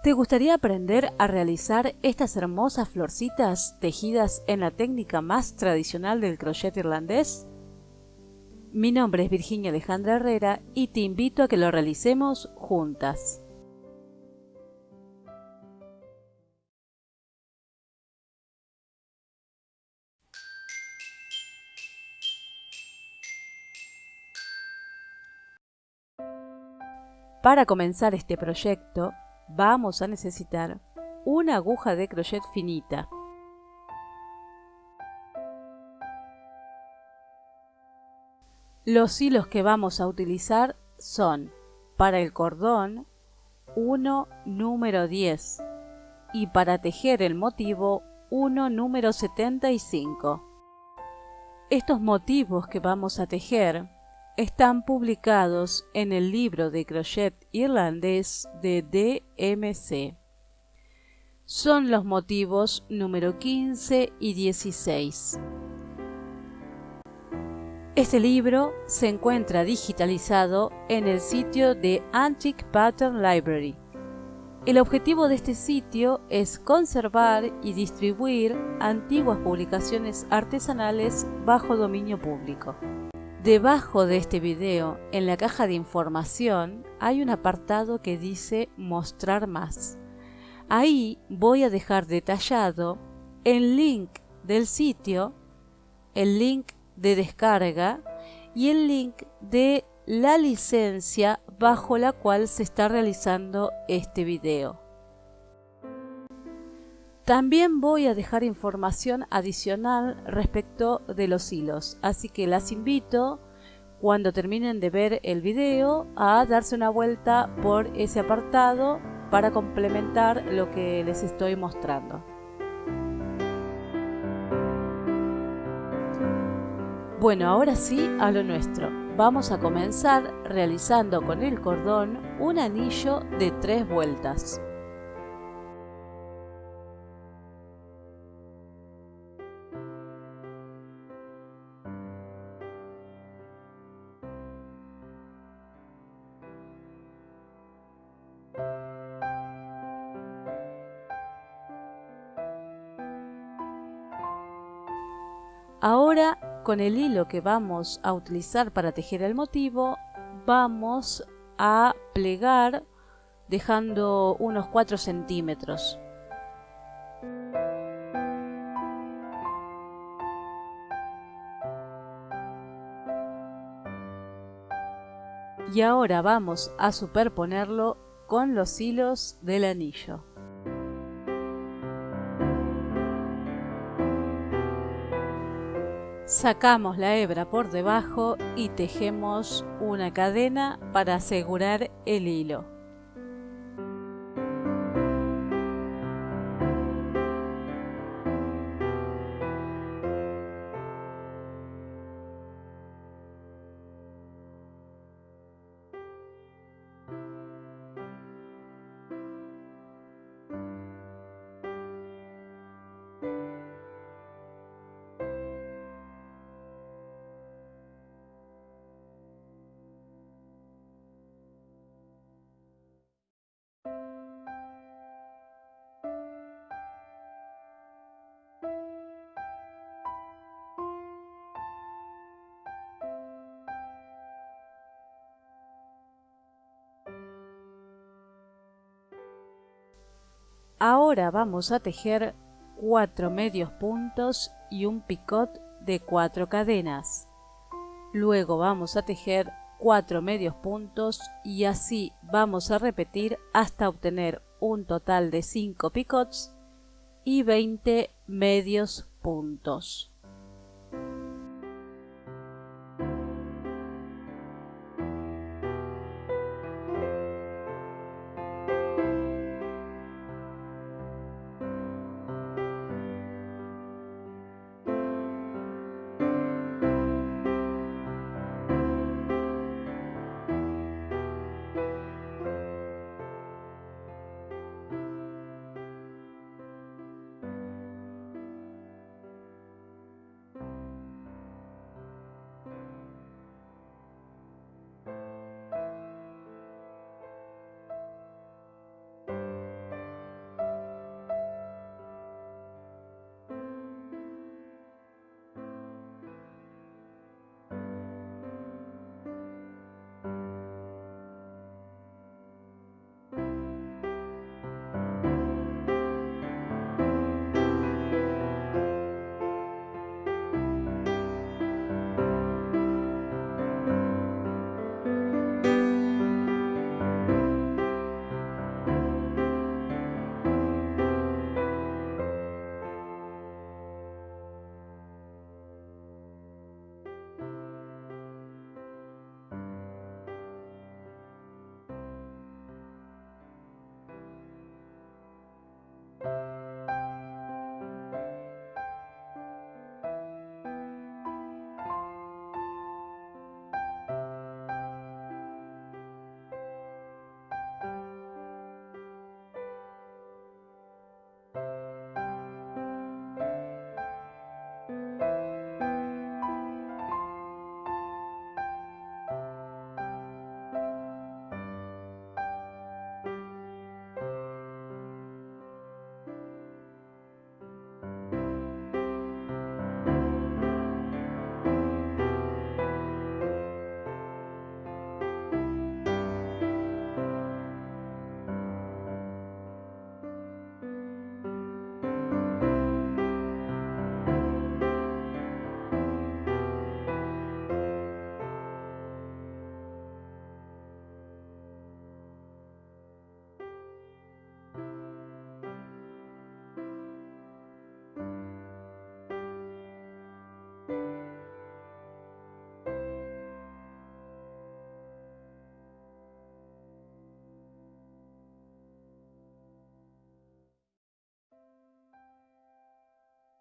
¿Te gustaría aprender a realizar estas hermosas florcitas tejidas en la técnica más tradicional del crochet irlandés? Mi nombre es Virginia Alejandra Herrera y te invito a que lo realicemos juntas. Para comenzar este proyecto vamos a necesitar una aguja de crochet finita, Los hilos que vamos a utilizar son para el cordón 1 número 10 y para tejer el motivo 1 número 75. Estos motivos que vamos a tejer están publicados en el libro de crochet irlandés de DMC. Son los motivos número 15 y 16. Este libro se encuentra digitalizado en el sitio de Antique Pattern Library. El objetivo de este sitio es conservar y distribuir antiguas publicaciones artesanales bajo dominio público. Debajo de este video, en la caja de información, hay un apartado que dice Mostrar más. Ahí voy a dejar detallado el link del sitio, el link de descarga y el link de la licencia bajo la cual se está realizando este video. También voy a dejar información adicional respecto de los hilos, así que las invito cuando terminen de ver el video a darse una vuelta por ese apartado para complementar lo que les estoy mostrando. Bueno, ahora sí a lo nuestro. Vamos a comenzar realizando con el cordón un anillo de tres vueltas. Ahora con el hilo que vamos a utilizar para tejer el motivo vamos a plegar dejando unos 4 centímetros. Y ahora vamos a superponerlo con los hilos del anillo Sacamos la hebra por debajo y tejemos una cadena para asegurar el hilo. Ahora vamos a tejer 4 medios puntos y un picot de 4 cadenas. Luego vamos a tejer 4 medios puntos y así vamos a repetir hasta obtener un total de 5 picots y 20 medios puntos.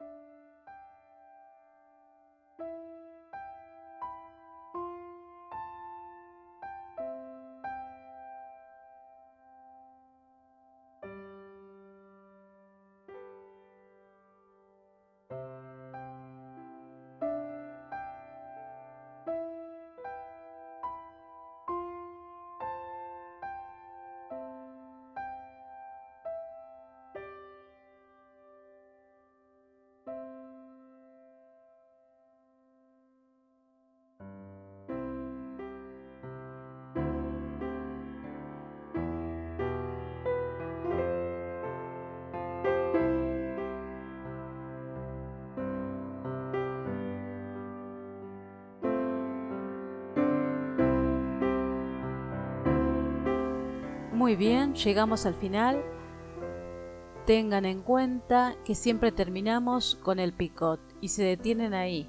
thank you Muy bien, llegamos al final. Tengan en cuenta que siempre terminamos con el picot y se detienen ahí.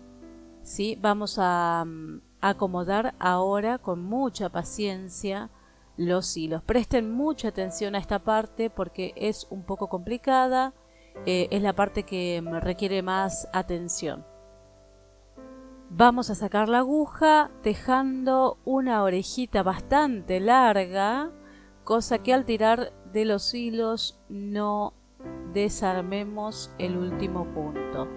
¿sí? Vamos a mm, acomodar ahora con mucha paciencia los hilos. Presten mucha atención a esta parte porque es un poco complicada. Eh, es la parte que requiere más atención. Vamos a sacar la aguja dejando una orejita bastante larga, cosa que al tirar de los hilos no desarmemos el último punto.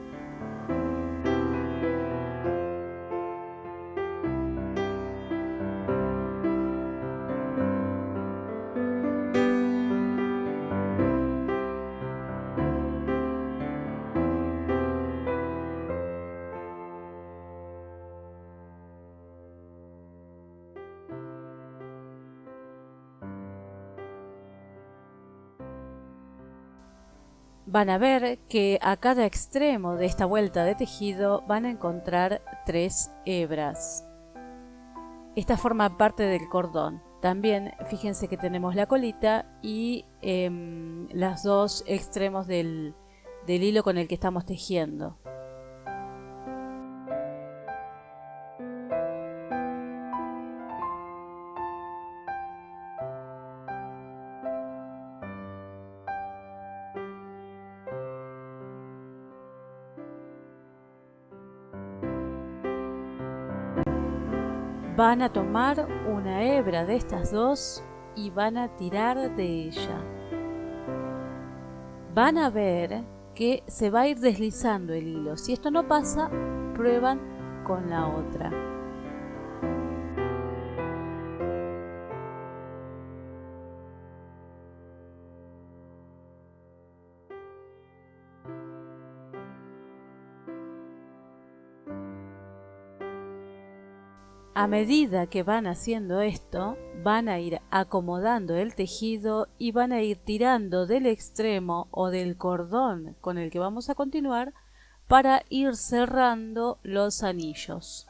Van a ver que a cada extremo de esta vuelta de tejido van a encontrar tres hebras. Esta forma parte del cordón. También fíjense que tenemos la colita y eh, los dos extremos del, del hilo con el que estamos tejiendo. Van a tomar una hebra de estas dos y van a tirar de ella. Van a ver que se va a ir deslizando el hilo. Si esto no pasa, prueban con la otra. A medida que van haciendo esto, van a ir acomodando el tejido y van a ir tirando del extremo o del cordón con el que vamos a continuar para ir cerrando los anillos.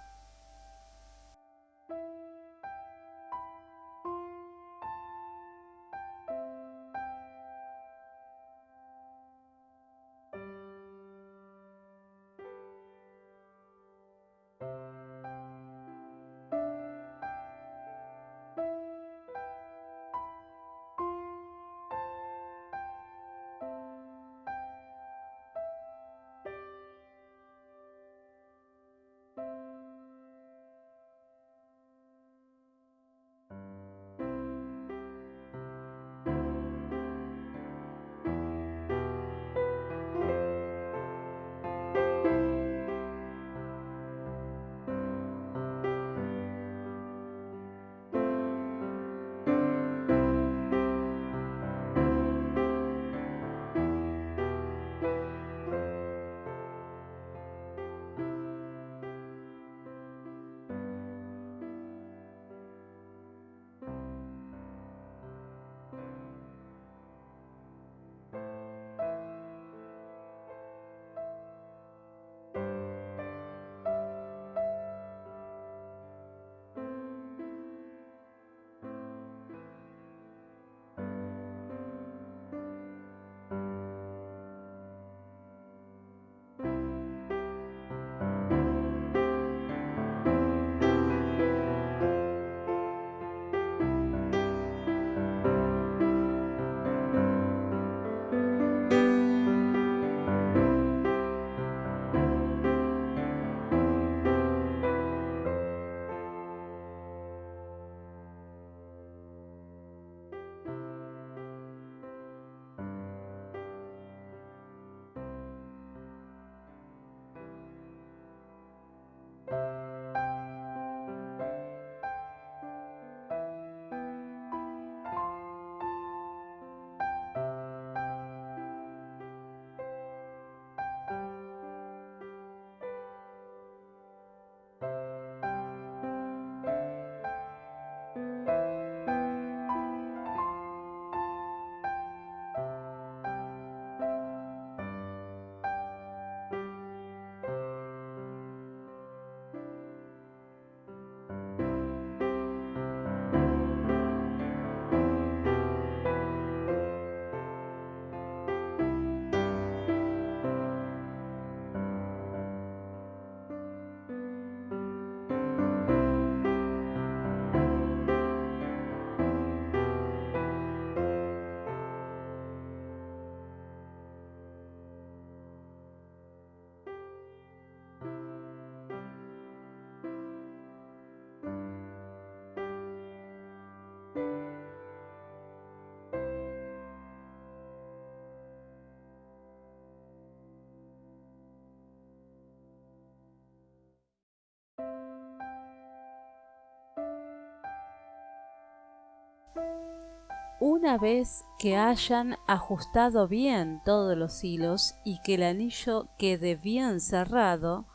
Una vez que hayan ajustado bien todos los hilos y que el anillo quede bien cerrado,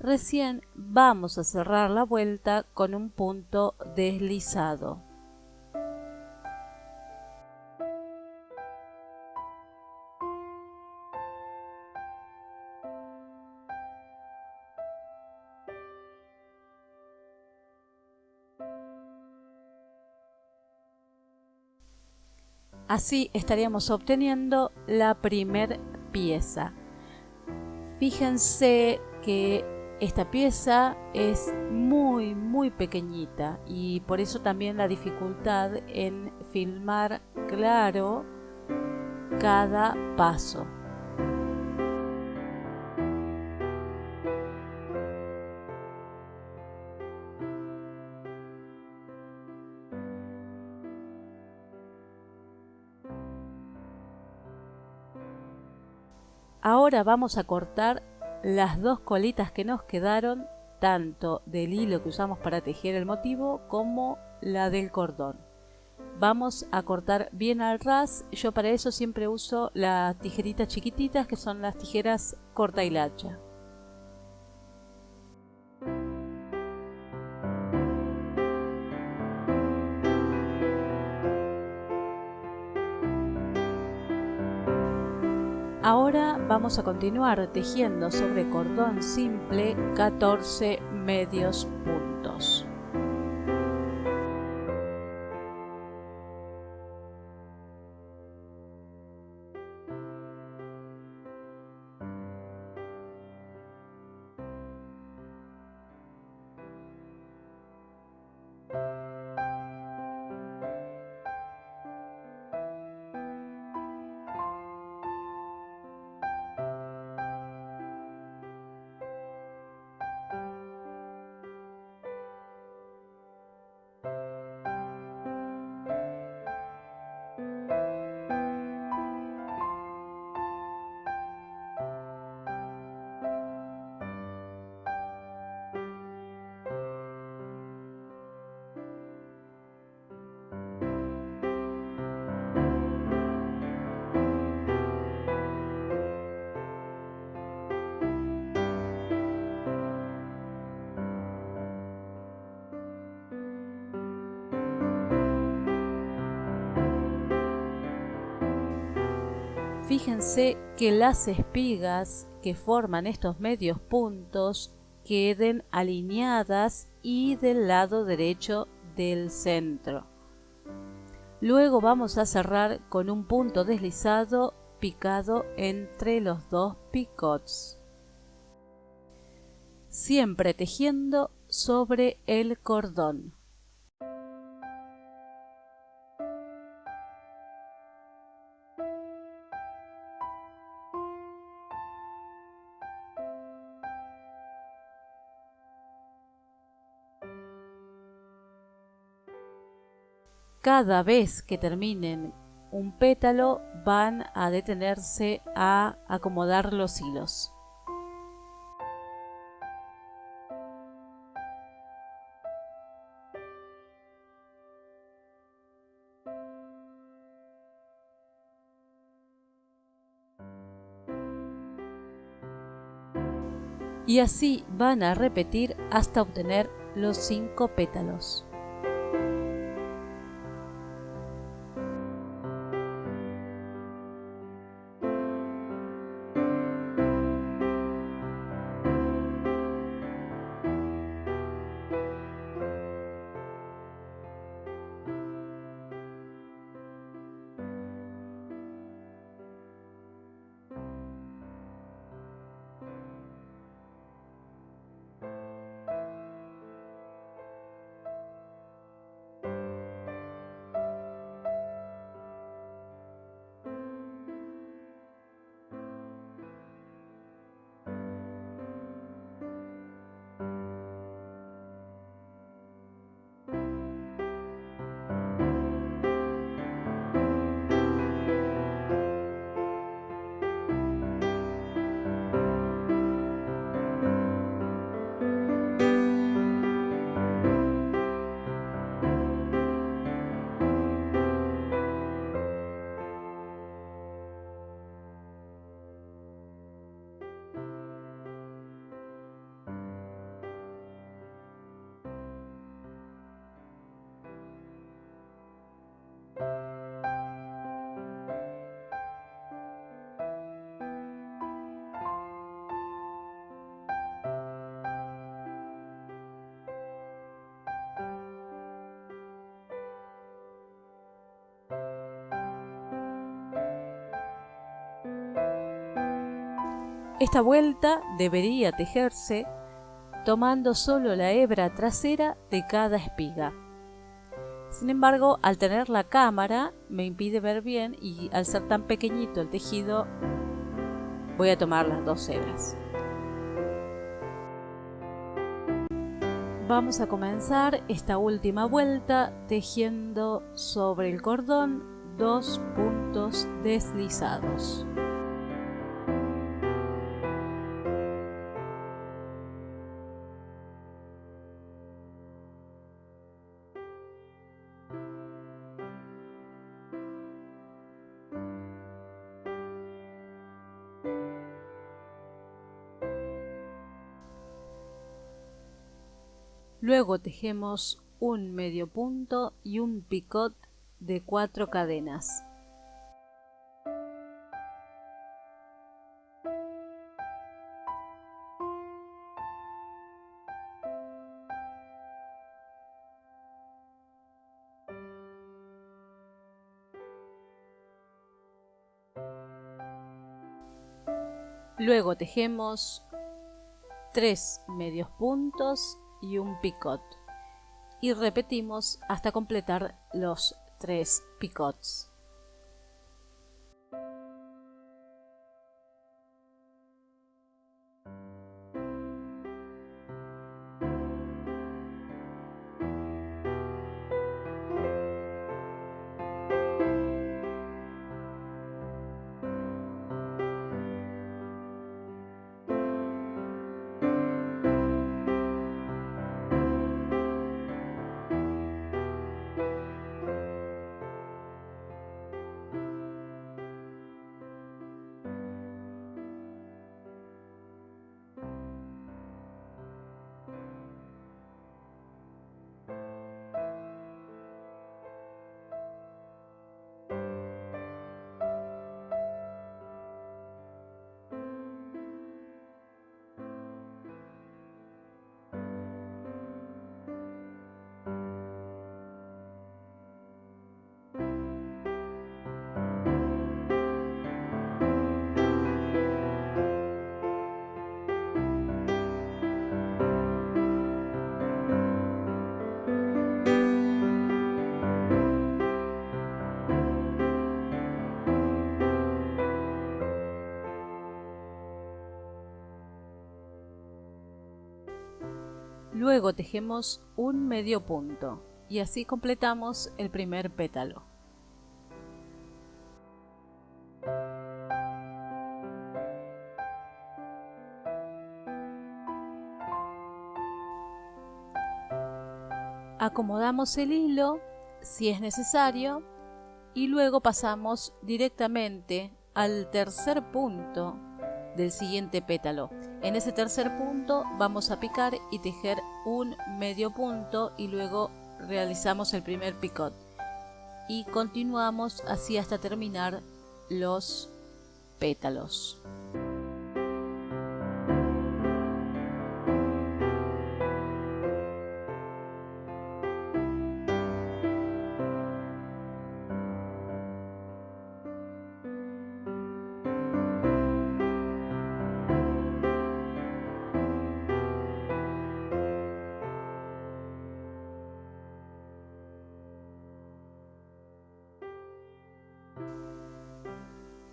recién vamos a cerrar la vuelta con un punto deslizado. Así estaríamos obteniendo la primer pieza. Fíjense que esta pieza es muy muy pequeñita y por eso también la dificultad en filmar claro cada paso. Ahora vamos a cortar las dos colitas que nos quedaron, tanto del hilo que usamos para tejer el motivo como la del cordón. Vamos a cortar bien al ras, yo para eso siempre uso las tijeritas chiquititas que son las tijeras corta y Ahora vamos a continuar tejiendo sobre cordón simple 14 medios puntos. Fíjense que las espigas que forman estos medios puntos queden alineadas y del lado derecho del centro. Luego vamos a cerrar con un punto deslizado picado entre los dos picots. Siempre tejiendo sobre el cordón. Cada vez que terminen un pétalo van a detenerse a acomodar los hilos. Y así van a repetir hasta obtener los cinco pétalos. Esta vuelta debería tejerse tomando solo la hebra trasera de cada espiga. Sin embargo, al tener la cámara me impide ver bien y al ser tan pequeñito el tejido voy a tomar las dos hebras. Vamos a comenzar esta última vuelta tejiendo sobre el cordón dos puntos deslizados. Luego tejemos un medio punto y un picot de cuatro cadenas. Luego tejemos tres medios puntos y un picot y repetimos hasta completar los tres picots. Luego tejemos un medio punto y así completamos el primer pétalo. Acomodamos el hilo si es necesario y luego pasamos directamente al tercer punto del siguiente pétalo. En ese tercer punto vamos a picar y tejer un medio punto y luego realizamos el primer picot. Y continuamos así hasta terminar los pétalos.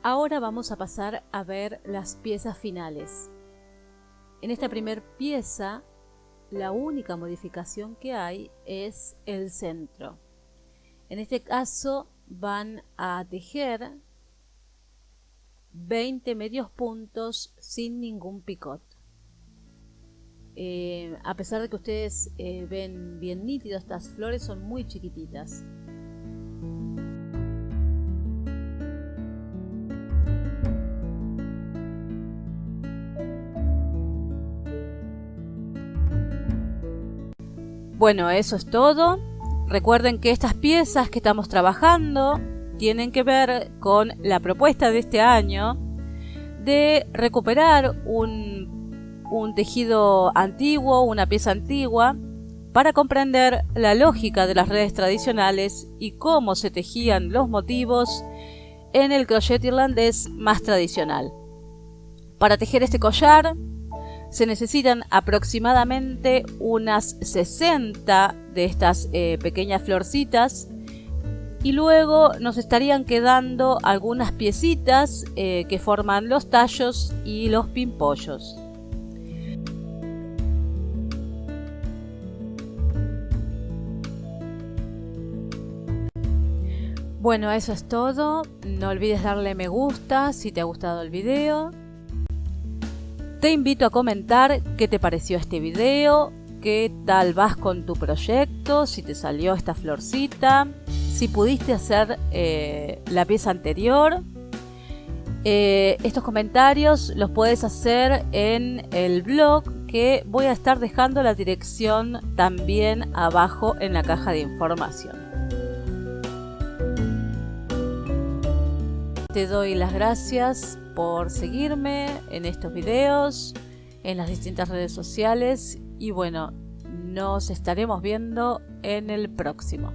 Ahora vamos a pasar a ver las piezas finales. En esta primera pieza, la única modificación que hay es el centro. En este caso van a tejer 20 medios puntos sin ningún picot. Eh, a pesar de que ustedes eh, ven bien nítido, estas flores son muy chiquititas. Bueno, eso es todo. Recuerden que estas piezas que estamos trabajando tienen que ver con la propuesta de este año de recuperar un, tejido antiguo, una pieza antigua, para comprender la lógica de las redes tradicionales y cómo se tejían los motivos en el crochet irlandés más tradicional. Para tejer este collar se necesitan aproximadamente unas 60 de estas eh, pequeñas florcitas y luego nos estarían quedando algunas piecitas eh, que forman los tallos y los pimpollos. Bueno, eso es todo. No olvides darle me gusta si te ha gustado el video. Te invito a comentar qué te pareció este video, qué tal vas con tu proyecto, si te salió esta florcita, si pudiste hacer eh, la pieza anterior. Eh, estos comentarios los puedes hacer en el blog que voy a estar dejando la dirección también abajo en la caja de información. Te doy las gracias por seguirme en estos videos, en las distintas redes sociales y bueno, nos estaremos viendo en el próximo.